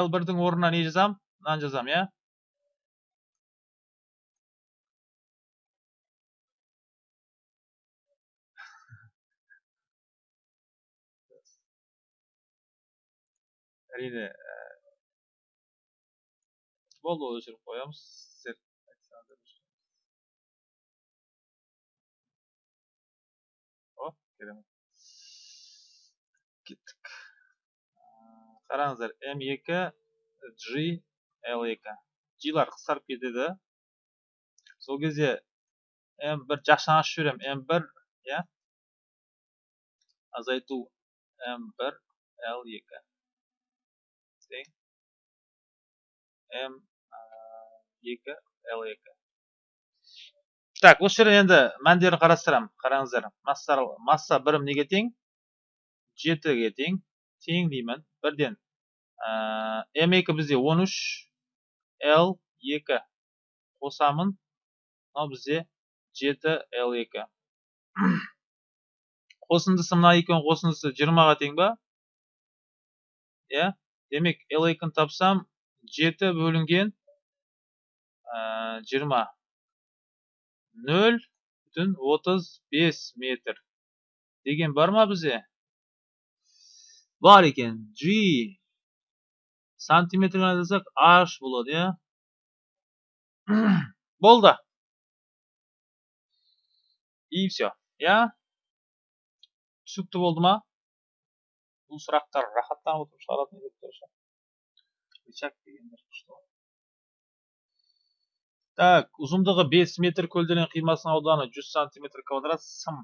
L1-дің орнына не жазам? Мынаны жазам, иә? әрине болды өшіріп қоямыз о керемет кеттік қараңыздар m2 g l2 g-лар қысқарып кетеді сол кезде m1 жақшаны ашып жіберемін m1 иә азайту m1 l2 тең m2 l2 так осы жерден енді мәндерін қарастырамын қараңыздар. Масса масса бірім неге тең? жетіге тең. Тең деймін. Бірден м2 бізде 13 l 2 қосамын. Мынау бізде 7 l 2 қосындысы мына екеуінің қосындысы 20-ға тең ба? Иә. Демек l 2-ні тапсам 7 бөлінген 20 0 бүтін 35 метр деген бар ма бізде бар екен g сантиметрге айтсақ h болады иә болды и все иә түсінікті болды ма бұл сұрақтар рахаттанып отырып шығаратын так ұзындығы 5 метр көлденең қимасының ауданы 100 сантиметр квадрат сым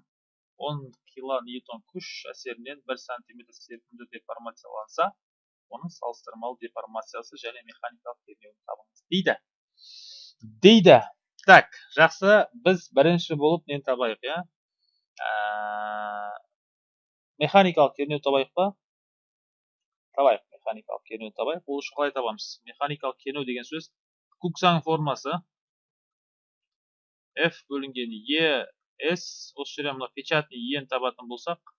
10 килоньютон күш әсерінен 1 сантиметр серпімді деформацияланса оның салыстырмалы деформациясы және механикалық кернеуін табыңыз дейді дейді так жақсы біз бірінші болып нені табайық иә механикалық кернеу табайық па табайық механикалық кернеу табайық ол үшін қалай табамыз механикалық кернеу деген сөз куксан формасы f бөлінген e s осы жерден мына печатный ені табатын болсақ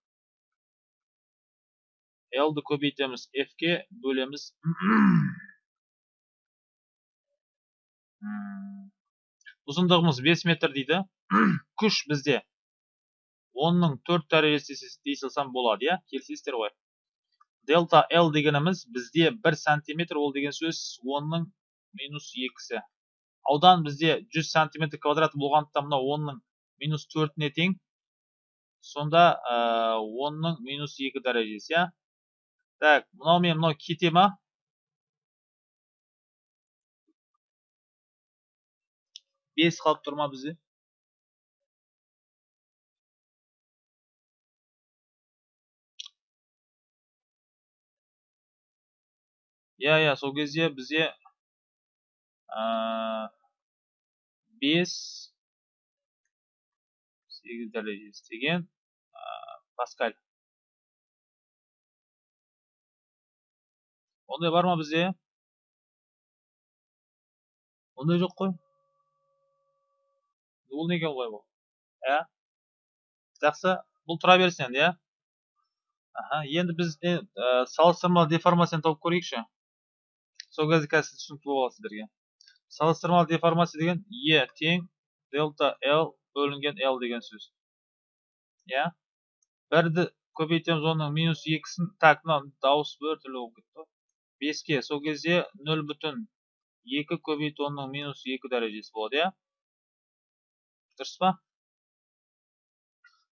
L'ді көбейтеміз F'ге бөлеміз. Ұзындығымыз 5 метр дейді. Күш бізде 10-ның 4 дәрежесі дей салсам болады, иә? Келісесіздер ғой. Дельта L дегеніміз бізде 1 сантиметр ол деген сөз 10-ның минус 2-сі. Аудан бізде 100 сантиметр квадрат болғандықтан мынау 10-ның минус 4-не тең. Сонда 10-ның минус 2 дәрежесі, иә? Так, мынау мен мынау кете ма? бес қалып тұр ма бізде иә иә сол кезде бізде бес сегіз дәрежесі деген паскаль. Ондай бар ма бізде? Ондай жоқ қой. Бұл неге олай бұл? Ә? Жақсы бұл тұра берсін енді иә? Аха енді біз ә, салыстырмалы деформацияны тауып көрейікші. Сол кезде қазір түсінікті болады сіздерге. Салыстырмалы деформация деген е тең дельта l бөлінген l деген сөз. Иә? Бірді көбейтеміз оның минус екісін. Так мына дауыс біртүрлі болып кетті ғой. Беске сол кезде нөл бүтін екі көбейту онның минус екі дәрежесі болады иә? Дұрыс па?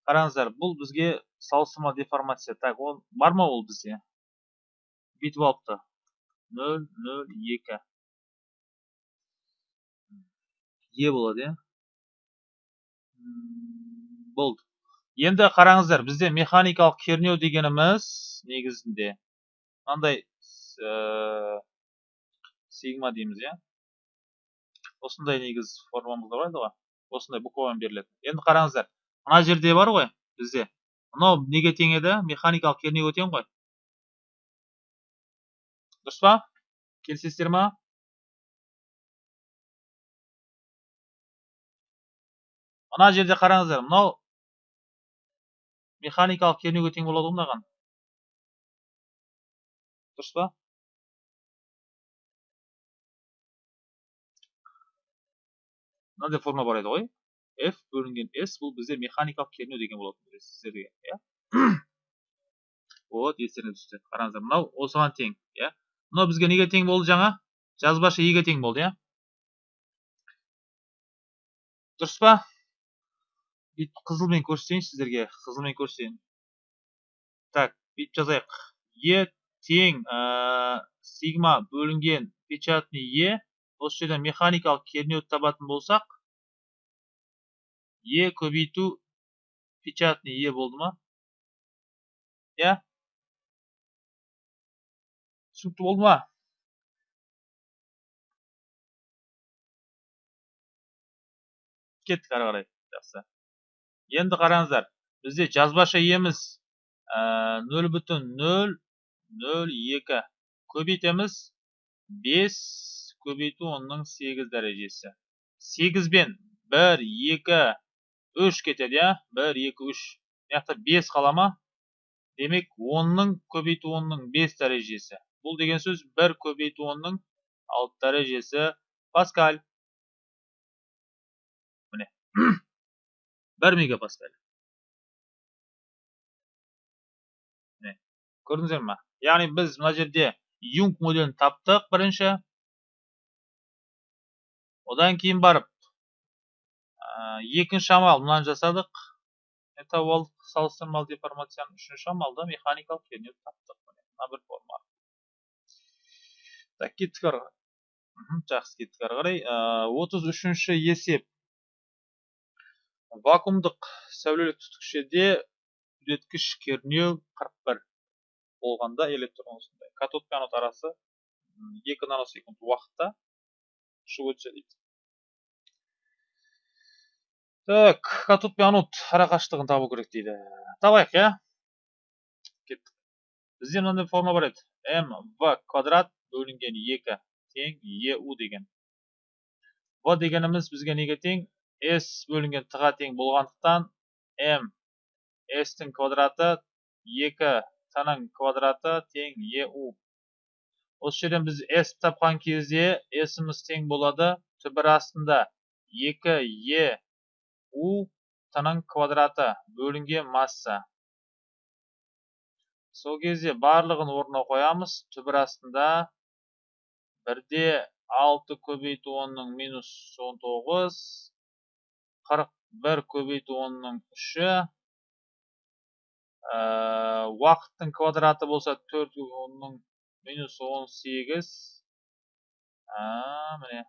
Қараңыздар бұл бізге салыстырма деформация. Так ол бар ма ол бізде? Бүйтіп алыпты. Нөл нөл екі. Е болады иә. Болды. Енді қараңыздар бізде механикалық кернеу дегеніміз негізінде мынандай ә, сигма дейміз иә. Осындай негіз формамыз бар ғой осындай буквамен беріледі енді қараңыздар мына жерде бар ғой бізде. Мынау неге тең еді? Механикалық кернеуге тең ғой. Дұрыс па? Келісесіздер ма? Мына жерде қараңыздар мынау механикалық кернеуге тең болады ғой мынаған. Дұрыс па? Мынандай форма бар еді ғой. F бөлінген s бұл бізде механикалық кернеу деген болатын сіздерге иә? <clears throat> Вот естеріңе түсті. Қараңыздар мынау осыған тең иә? Мынау бізге неге тең болды жаңа? Жазбаша еге тең болды иә? Дұрыс па? Бүйтіп қызылмен көрсетейін сіздерге қызылмен көрсетейін. Так бүйтіп жазайық. Е тең сигма бөлінген печатный е осы жерден механикалық кернеуді табатын болсақ е көбейту печатный е болды ма? Иә? Түсінікті болды ма? Кеттік ары қарай. Жақсы. Енді қараңыздар бізде жазбаша еміз нөл бүтін нөл нөл екі. Көбейтеміз. Бес көбейту онның сегіз дәрежесі. Сегіз бен бір екі үш кетеді иә? Бір екі үш. Мына жақта бес қала ма демек онның көбейту онның бес дәрежесі. Бұл деген сөз бір көбейту онның алты дәрежесі. Паскаль. Міне. Бір мегапаскаль міне көрдіңіздер ма яғни біз мына жерде юнг моделін таптық бірінші одан кейін барып екінші амал мынаны жасадық алдық салыстырмалы деформацияның үшінші амалда механикалық кернеуді таптық мына бір форма так кеттік ары қарай жақсы кеттік ары қарай отыз үшінші есеп вакуумдық сәулелік түтікшеде үдеткіш кернеу 41 болғанда электрон осындай катод пен анод арасы 2 наносекунд уақытта ұшып өтсе дейді. Так катод пен анод арақашықтығын табу керек дейді. Табайық иә? Кеттік. Бізде мынандай форма бар еді. М в квадрат бөлінген екі тең еу деген. В дегеніміз бізге неге тең? С бөлінген т ға тең болғандықтан м с тің квадраты екі т-ның квадраты тең еу осы жерден біз s тапқан кезде s'іміз тең болады түбір астында 2 е у т-ның квадраты бөлінген масса. Сол кезде барлығын орнына қоямыз түбір астында бірде алты көбейту онның минус он тоғыз қырық бір көбейту онның үші. Уақыттың квадраты болса төрт онның минус он сегіз. Міне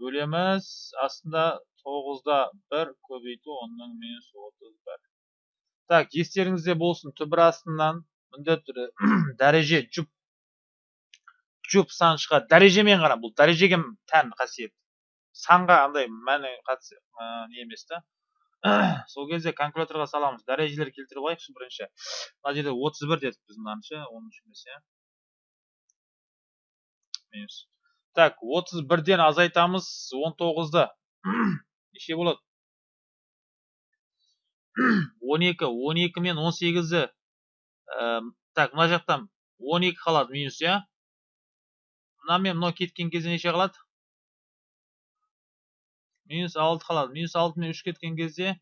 бөлеміз. Астында тоғызда бір көбейту онның минус отыз бір. Так естеріңізде болсын түбір астынан міндетті түрде <clears throat> дәреже жұп жұп сан шығады дәрежемен қара бұл дәрежеге тән қасиет. Санға андай мәні қатысы не емес та. <coughs> Сол кезде калькуляторға саламыз. Дәрежелер келтіріп алайықшы бірінші. Мына жерде отыз бір дедік біз мынаны оныншы емес иә. Минус. Так отыз бірден азайтамыз он тоғызды. <coughs> Неше болады? <coughs> он екі он екі мен он сегізді. Так мына жақтан он екі қалады минус иә. Мына мен мынау кеткен кезде неше қалады? Минус алты қалады. Минус алты мен үш кеткен кезде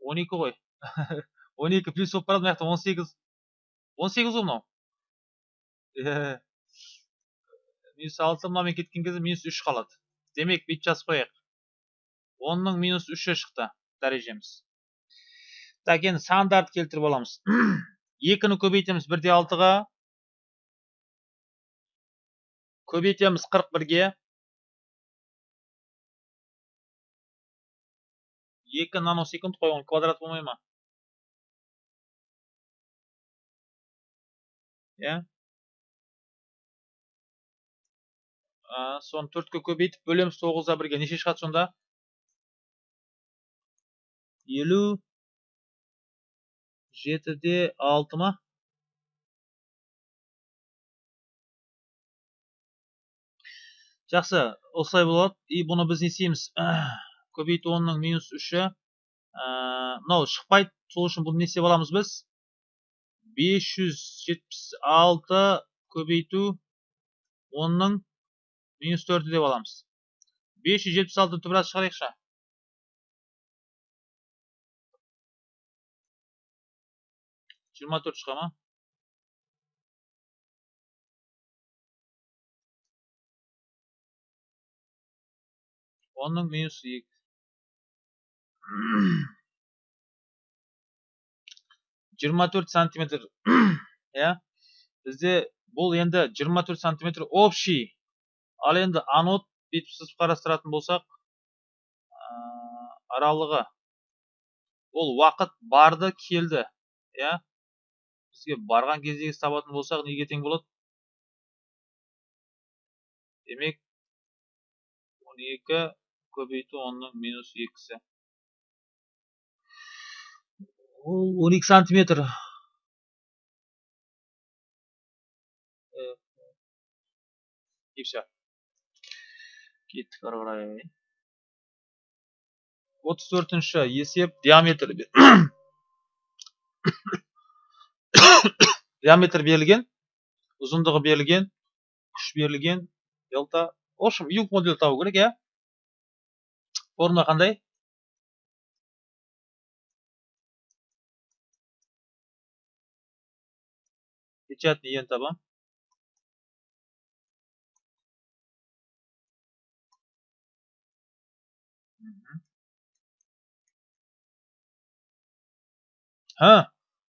он екі ғой. <laughs> он екі плюс болып барады мына жақта он сегіз. Он сегіз ғой мынау. Минус алты мынамен кеткен кезде минус үш қалады. Демек бүйтіп жазып қояйық. Онның минус үші шықты дәрежеміз. Так енді сандарды келтіріп аламыз. <clears throat> Екіні көбейтеміз. Бірде алтыға көбейтеміз қырық бірге. Екі наносекунд қой оның квадрат болмай ма? Иә. Соны төртке көбейтіп бөлеміз тоғызда бірге. Неше шығады сонда? Елу жетіде алты ма? Жақсы осылай болады. И бұны біз не істейміз? <clears throat> Көбейту онның минус үші. Мынау шықпайды. Сол үшін бұны не істеп аламыз біз? бес жүз жетпіс алты көбейту онның минус төрті деп аламыз. бес жүз жетпіс алты түбіраз шығарайықшы жиырма төрт шыға ма? оның минус екі жиырма төрт сантиметр иә бізде бұл енді 24 сантиметр общий ал енді анод бүйтіп сызып қарастыратын болсақ ә, аралығы ол уақыт барды келді иә бізге барған кездегі табатын болсақ неге тең болады демек 12 кој онның минус x е. ол 12 сантиметр и все кеттік ары қарай отыз төртінші есеп диаметр диаметр берілген ұзындығы берілген күш берілген делта в общем юг модулі табу керек иә формула қандай? Печатный ен табам ha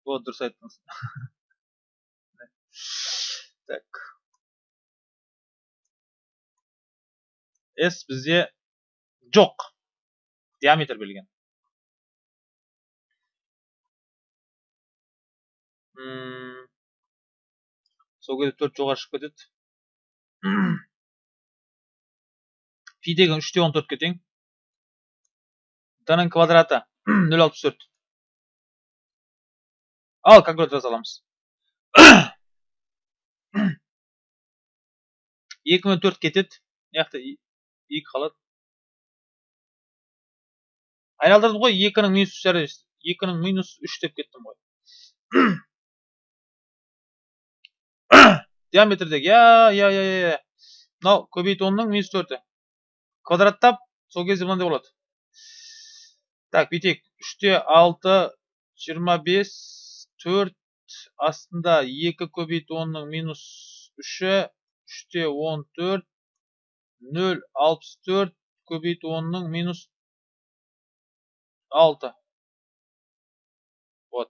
вот дұрыс айттыңыз <laughs> так. S бізде жоқ. Диаметр берілген сол кезде төрт жоғары шығып кетеді. <clears throat> Пи деген үште он төртке тең. Т-ның квадраты <clears throat> нөл алпыс төрт. Ал калькулятор саламыз. <clears throat> Екі мен төрт кетеді. Мына жақта екі қалады айналдырдым ғой екінің минус үш екінің минус үш деп кеттім ғой. <coughs> Диаметрдегі иә иә иә иә мынау көбейту онның минус төрті. Квадраттап сол кезде мынандай болады. Так бүйтейік. Үште алты жиырма бес төрт астында екі көбейту онның минус үші үште он төрт нөл алпыс төрт көбейту онның минус алты вот.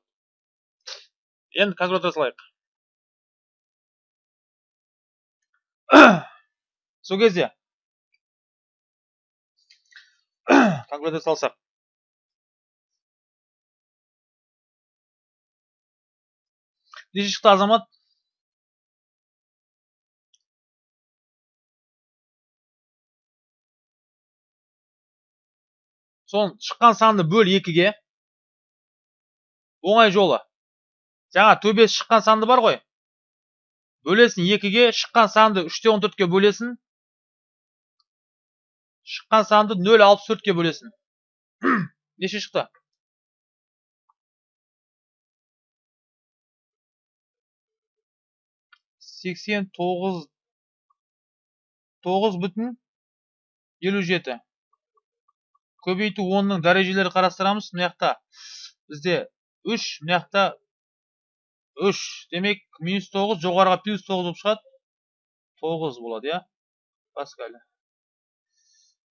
Енді калькулятор салайық сол кезде калькулятор салсақ неше шықты азамат. Соның шыққан санды бөл екіге. Оңай жолы. Жаңа төбесі шыққан санды бар ғой. Бөлесің екіге шыққан санды үште он төртке бөлесің шыққан санды нөл алпыс төртке бөлесің <clears throat> неше шықты? Сексен тоғыз. Тоғыз бүтін елу жеті. Көбейту онның дәрежелері қарастырамыз. Мына жақта бізде үш мына жақта үш. Демек минус тоғыз жоғарыға плюс тоғыз болып шығады. Тоғыз болады иә? Паскаль.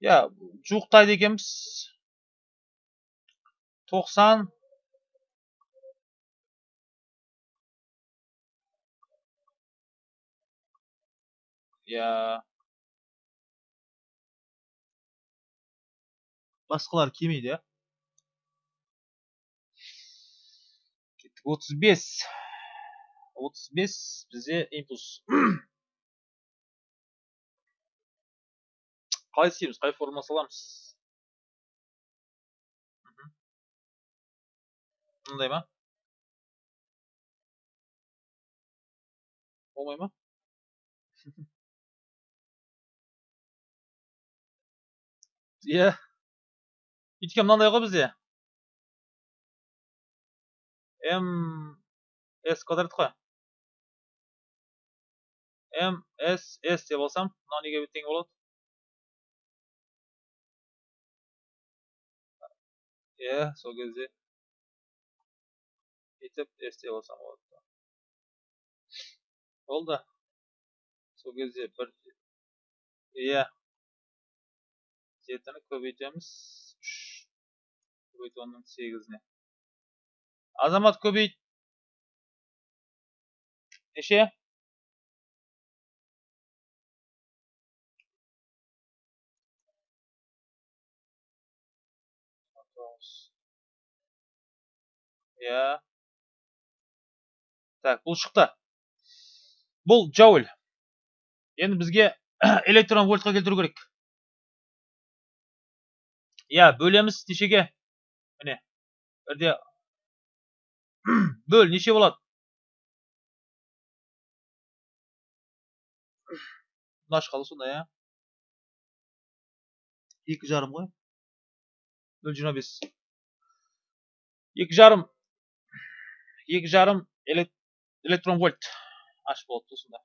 Иә жуықтайды екенбіз. Тоқсан. Иә. Басқалар келмейді иә кеттік отыз бес отыз бес бізде импульс қалай істейміз қай формула саламыз мындай ма болмай ма иә өйткені мынандай ғой бізде м с квадрат қой м с с деп алсам мынау неге тең болады иә сол кезде бүйтіп с деп алсам болады болды сол кезде бір иә жетіні көбейтеміз үш көбейту онның сегізіне азамат көбейт неше иә так бұл шықты бұл джоуль енді бізге <clears throat> электрон вольтқа келтіру керек. Иә бөлеміз нешеге? Міне бірде бөл неше болады? Мына шкала сондай иә. Екі жарым ғой. Нөл жиырма бес. Екі жарым. Екі жарым электрон вольт. Аш болады сонда.